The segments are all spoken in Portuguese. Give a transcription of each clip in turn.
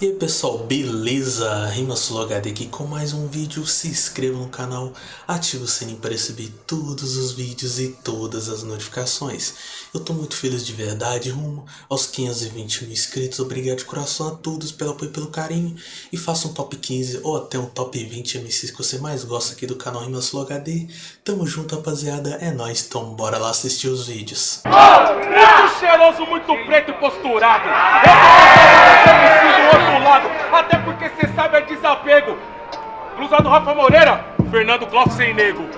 E aí pessoal, beleza? RimaSuloHD aqui com mais um vídeo, se inscreva no canal, ative o sininho para receber todos os vídeos e todas as notificações. Eu tô muito feliz de verdade, rumo aos 520 mil inscritos, obrigado de coração a todos pelo apoio e pelo carinho. E faça um top 15 ou até um top 20 MCs que você mais gosta aqui do canal RimaSuloHD. Tamo junto rapaziada, é nóis, então bora lá assistir os vídeos. Oh, muito cheiroso, muito preto e posturado. Eu tô do lado, até porque cê sabe é desapego. Blusa do Rafa Moreira, Fernando Clóvis sem nego.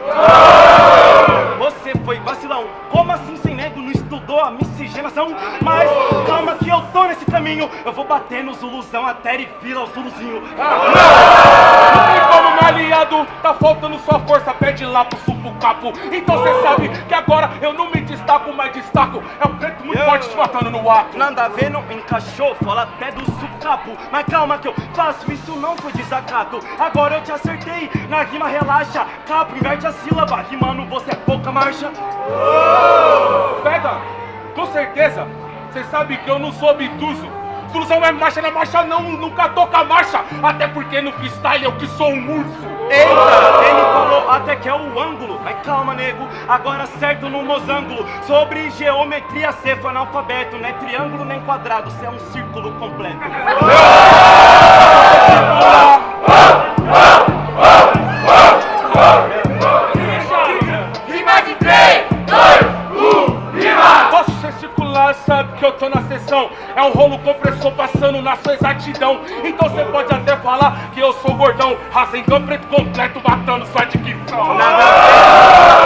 Você foi vacilão, como assim sem nego? Não estudou a miscigenação? Mas calma que eu tô nesse caminho, eu vou bater no Zuluzão até ele vira o Zuluzinho. Não tem como, meu aliado, tá faltando sua força, pede lá pro supo capo. Então cê sabe que agora eu não me destaco, mas destaco. É um preto muito forte te matando no ato. Nada a ver, não encaixou, fala até do sucapo. Mas calma que eu faço, isso não foi desacato. Agora eu te acertei, na rima relaxa. Capo, inverte a sílaba, rimando você é pouca marcha. Pega, com certeza, cê sabe que eu não sou obtuso. Solução é marcha, na marcha não, nunca toca marcha. Até porque no freestyle eu que sou um urso. Eita, ele falou até que é o ângulo. Mas calma, nego, agora certo no mosângulo. Sobre geometria, cê foi analfabeto. Não é triângulo nem quadrado, cê é um círculo completo. Rima de 3, 2, 1, rima! Posso gesticular, sabe que eu tô na sessão. É um rolo compressor passando na sua exatidão. Raça em preto completo, matando sua dicção. Nada a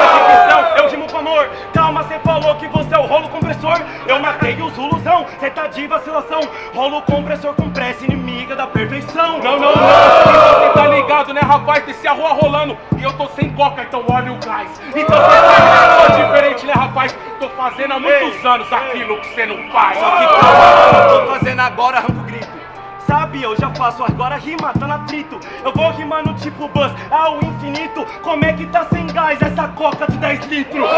ver, dicção, eu rimo com amor. Calma, cê falou que você é o rolo compressor. Eu matei o Zuluzão, cê tá de vacilação. Rolo compressor com pressa inimiga da perfeição. Não, não, não. Você tá ligado, né, rapaz? Desce a rua rolando e eu tô sem coca, então olha o gás. Então você sou diferente, né, rapaz? Tô fazendo há muitos anos aquilo que você não faz. Só que calma, eu tô fazendo agora arranco grito. Sabe, eu já faço agora rima, tá no atrito Eu vou rimando tipo buzz ao infinito Como é que tá sem gás essa coca de 10 litros?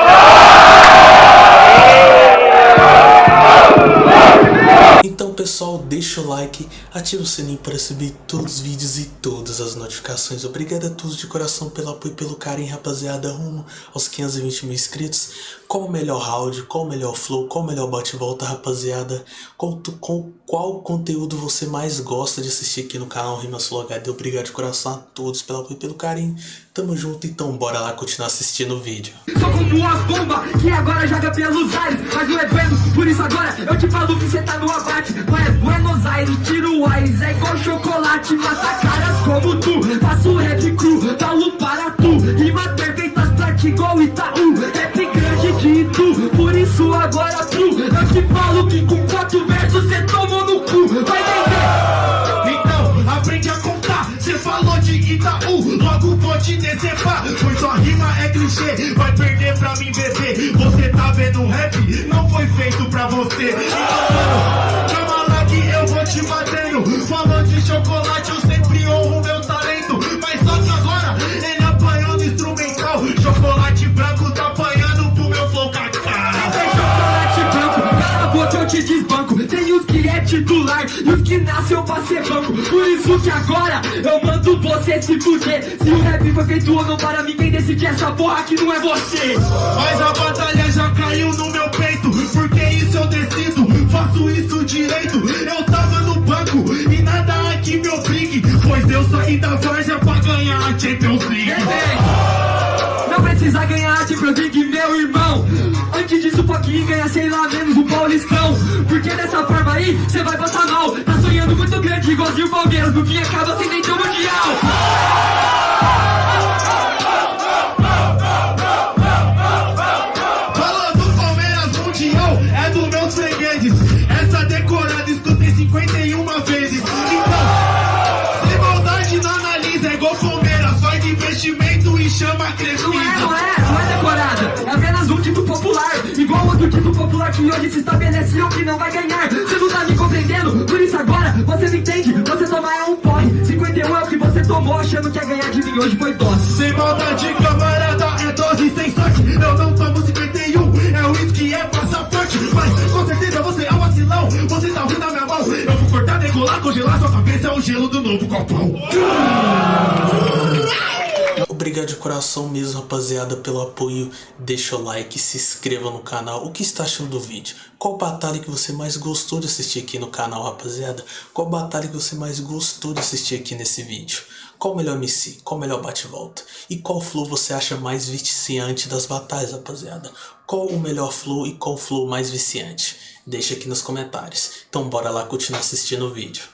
Pessoal, deixa o like, ativa o sininho para receber todos os vídeos e todas as notificações. Obrigado a todos de coração pelo apoio e pelo carinho, rapaziada, rumo aos 520 mil inscritos. Qual o melhor round, qual o melhor flow, qual o melhor bate-volta, rapaziada? Qual, com, qual conteúdo você mais gosta de assistir aqui no canal RimaSuloHD? Obrigado de coração a todos pelo apoio e pelo carinho. Tamo junto, então bora lá continuar assistindo o vídeo. Sou como as bombas que agora joga pelos ares Mas não é vendo, por isso agora eu te falo que cê tá no abate É Buenos Aires, tiro Aires É igual chocolate, mata caras como tu Faço rap cru, falo para tu Rimas perfeitas pra igual Itaú Rap grande de tu, por isso agora tu Eu te falo que com quatro versos cê tomou no cu Vai entender? Então, aprende a contar. Cê falou de Itaú, logo vou te decepar. Pois sua rima é clichê, vai perder pra mim, bebê. Você tá vendo rap? Não foi feito pra você. Então, mano, calma te batendo. Falou de chocolate, eu sempre honro meu talento. Mas só que agora ele apanhou no instrumental. Chocolate branco tá apanhando pro meu flow. Tem chocolate branco, cala a boca eu te desbanco Tem os que é titular e os que nasceu pra ser banco Por isso que agora eu mando você se fuder Se o rap foi feito ou não para mim Quem decide essa porra que não é você Mas a batalha já caiu no meu peito Porque isso eu decido, faço isso direito Eu Saí da Varja pra ganhar a Champions League Não precisa ganhar a Champions League, meu irmão. Antes disso, pouquinho ganha, sei lá, menos o Paulistão. Porque dessa forma aí, cê vai passar mal. Tá sonhando muito grande, igualzinho o Palmeiras No fim acaba sem nem ter o Mundial popular que hoje se estabeleceu que não vai ganhar. Você não tá me compreendendo, por isso agora você me entende? Você tomar é um porre. 51 é o que você tomou achando que ia ganhar de mim Hoje foi dose Sem maldade, camarada, é dose sem sorte. Eu não tomo 51, é o uísque, é passaporte. Mas com certeza você é um vacilão. Você tá ruim na minha mão. Eu vou cortar, decolar, congelar sua cabeça É o gelo do novo copão Obrigado de coração mesmo, rapaziada, pelo apoio. Deixa o like, se inscreva no canal. O que está achando do vídeo? Qual batalha que você mais gostou de assistir aqui no canal, rapaziada? Qual batalha que você mais gostou de assistir aqui nesse vídeo? Qual o melhor MC? Qual o melhor bate-volta? E qual flow você acha mais viciante das batalhas, rapaziada? Qual o melhor flow e qual flow mais viciante? Deixa aqui nos comentários. Então bora lá continuar assistindo o vídeo.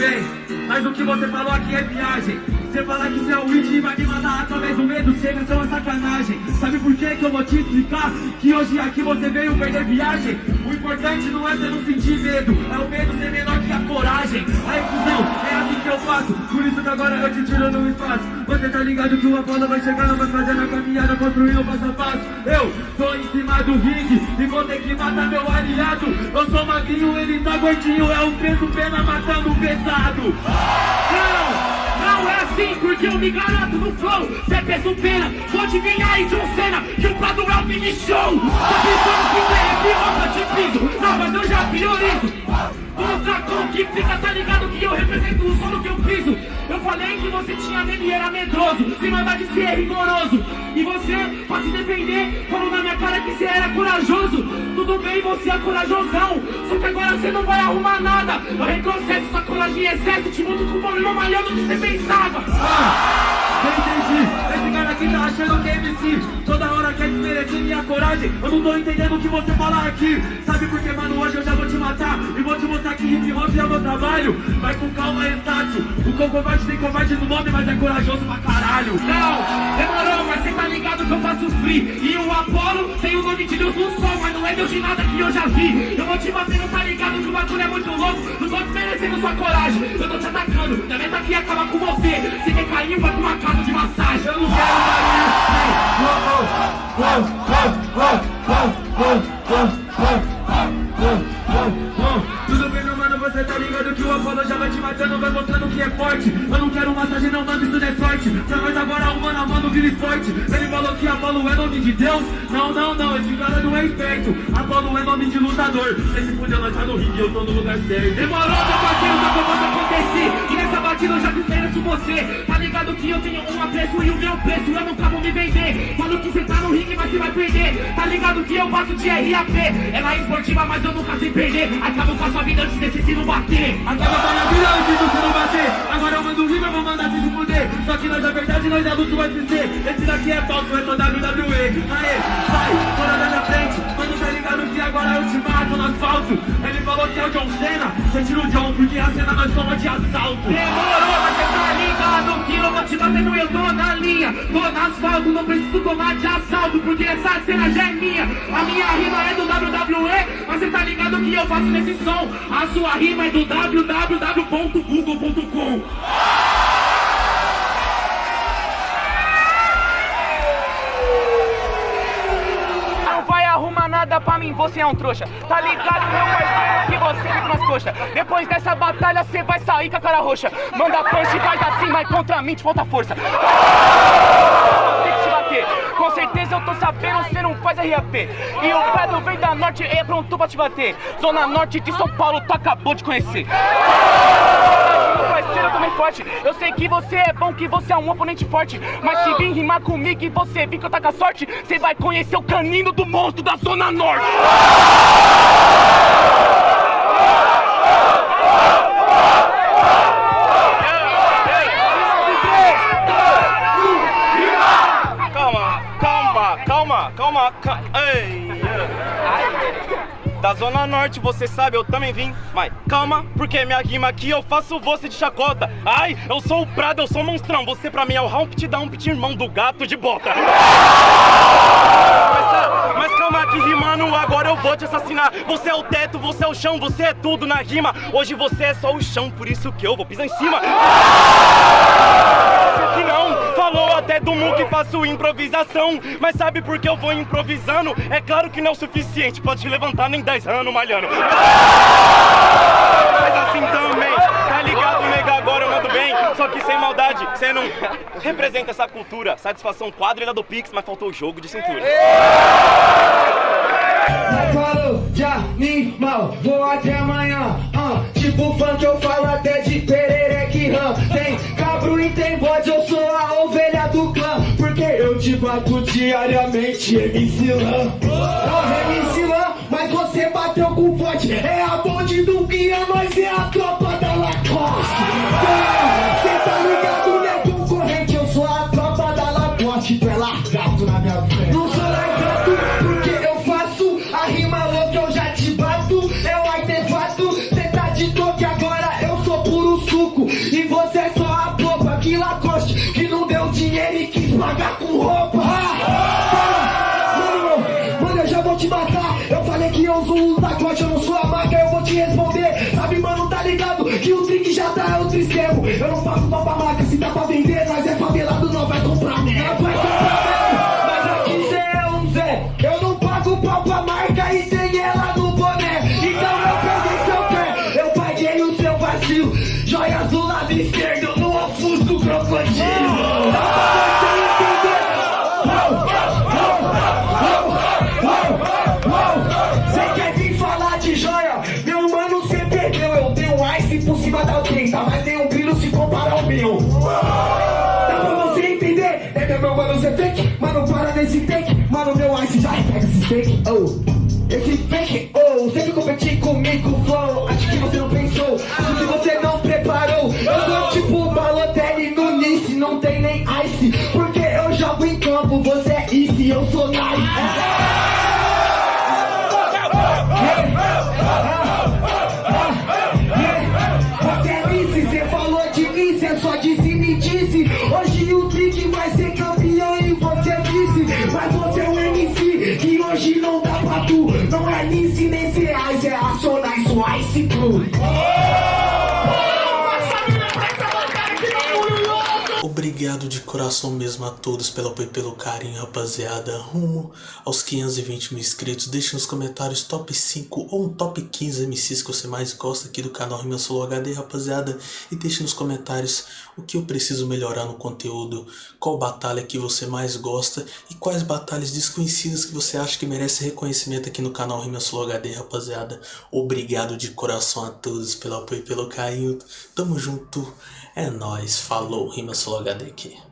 Bem, mas o que você falou aqui é viagem. Você falar que você é o It e vai me matar através do medo, chega a ser uma sacanagem. Sabe por que que eu vou te explicar? Que hoje aqui você veio perder viagem. O importante não é você não sentir medo, é o medo ser menor que a coragem. Aí, cuzão, é assim que eu faço. Por isso que agora eu te tiro no espaço. Você tá ligado que uma bola vai chegando, vai fazendo a caminhada, construindo passo a passo. Eu tô em cima do ringue e vou ter que matar meu aliado. Eu sou magrinho, ele tá gordinho, é o peso pena matando o pesado. Não! Não é assim, porque eu me garanto no flow Cê é peso pena, vou adivinhar aí John Cena Que o Prado é o mini show Tá pensando que cê é pior, eu te piso Não, mas eu já priorizo Vou mostrar como que fica, tá ligado que eu represento o solo que eu piso Eu falei você tinha medo e era medroso Sem maldade de ser rigoroso. E você, pra se defender, falou na minha cara que você era corajoso. Tudo bem, você é corajosão Só que agora você não vai arrumar nada. Eu retrocesso, sua coragem em excesso Te mudo com o problema maior do que você pensava. Ah, entendi, esse cara aqui tá achando que é MC Toda hora quer desmerecer minha coragem. Eu não tô entendendo o que você fala aqui. Sabe por E vou te mostrar que hip hop é meu trabalho. Vai com calma, Estácio. O covarde tem covarde no nome, mas é corajoso pra caralho. Não, demorou, mas cê tá ligado que eu faço free. E o Apolo tem o nome de Deus no sol Mas não é Deus de nada que eu já vi. Eu vou te batendo, tá ligado que o bagulho é muito louco? Não tô desmerecendo sua coragem. Eu tô te atacando, minha meta aqui é acabar com você. Se quer cair, vai pra uma casa de massagem. Eu não quero oh, oh, oh, oh, vira esporte. Ele falou que Apolo é nome de Deus. Não, não, não, esse cara não é esperto. Apolo é nome de lutador. Você se fudeu, nós tá no ringue, eu tô no lugar certo. Demorou, meu parceiro, tá E nessa batida eu já desmereço você. Tá ligado que eu tenho um apreço e o meu preço eu nunca vou me vender. Falo que você tá no ringue, mas você vai perder. Tá ligado que eu faço de RAP. Ela é esportiva, mas eu nunca sei perder. Acabo com a sua vida antes desse se não bater. Acaba com a minha vida antes do não bater. Agora eu mando rima, vou mandar se fuder. Só que nós é verdade, nós é luto UFC. Esse daqui é falso, é só WWE. Aê, sai, fora da minha frente. Mano, tá ligado que agora eu te mato no asfalto. Que é o John Cena. Você tira o John, porque a cena nós somos de assalto. Demorou, mas você tá ligado que eu vou te batendo, eu tô na linha. Tô no asfalto, não preciso tomar de assalto, porque essa cena já é minha. A minha rima é do WWE, mas você tá ligado que eu faço nesse som. A sua rima é do www.google.com. pra mim, você é um trouxa. Tá ligado, meu parceiro, que você fica nas coxas. Depois dessa batalha, você vai sair com a cara roxa. Manda punch, faz assim, mas contra mim te falta força. Tem que te bater. Com certeza eu tô sabendo, você não faz RAP. E o Pedro vem da norte, é pronto pra te bater. Zona norte de São Paulo, tu acabou de conhecer. Eu também forte. Eu sei que você é bom, que você é um oponente forte. Mas se vir rimar comigo e você vir que eu tá com a sorte, você vai conhecer o canino do monstro da Zona Norte. Calma, calma, calma, calma, calma. Ei. Da Zona Norte, você sabe, eu também vim. Mas calma, porque minha rima aqui eu faço você de chacota. Ai, eu sou o Prado, eu sou o monstrão. Você pra mim é o Humpty Dumpty, irmão do gato de bota. Mas, tá, mas calma que rimando, agora eu vou te assassinar. Você é o teto, você é o chão, você é tudo na rima. Hoje você é só o chão, por isso que eu vou pisar em cima. Até do Mu que faço improvisação. Mas sabe por que eu vou improvisando? É claro que não é o suficiente, pode levantar nem 10 anos malhando. Mas assim também, tá ligado, nega? Agora eu mando bem, só que sem maldade, você não representa essa cultura. Satisfação quadrilha do Pix, mas faltou o jogo de cintura. Mas de animal, vou até amanhã. ah. tipo funk eu falo até de perereque ram. Tem cabro e tem bode, eu sou a bato diariamente, MC Lan. Não, MC Lan, mas você bateu com forte. É a bonde do guia, nós é a do lado esquerdo no ofusco crocodilo. Você quer vir falar de joia? Meu mano, cê perdeu. Eu tenho um ice por cima da 30, mas tem um brilho se comparar ao meu. Dá pra você entender? É meu mano, cê fake? Mano, para nesse take. Mano, meu ice já pega esse fake. Oh. Esse fake, bicycle. Coração mesmo a todos pelo apoio e pelo carinho, rapaziada. Rumo aos 520 mil inscritos. Deixe nos comentários top 5 ou um top 15 MCs que você mais gosta aqui do canal Rima Solo HD, rapaziada. E deixe nos comentários o que eu preciso melhorar no conteúdo, qual batalha que você mais gosta e quais batalhas desconhecidas que você acha que merece reconhecimento aqui no canal Rima Solo HD, rapaziada. Obrigado de coração a todos pelo apoio e pelo carinho. Tamo junto. É nóis. Falou. Rima Solo HD aqui.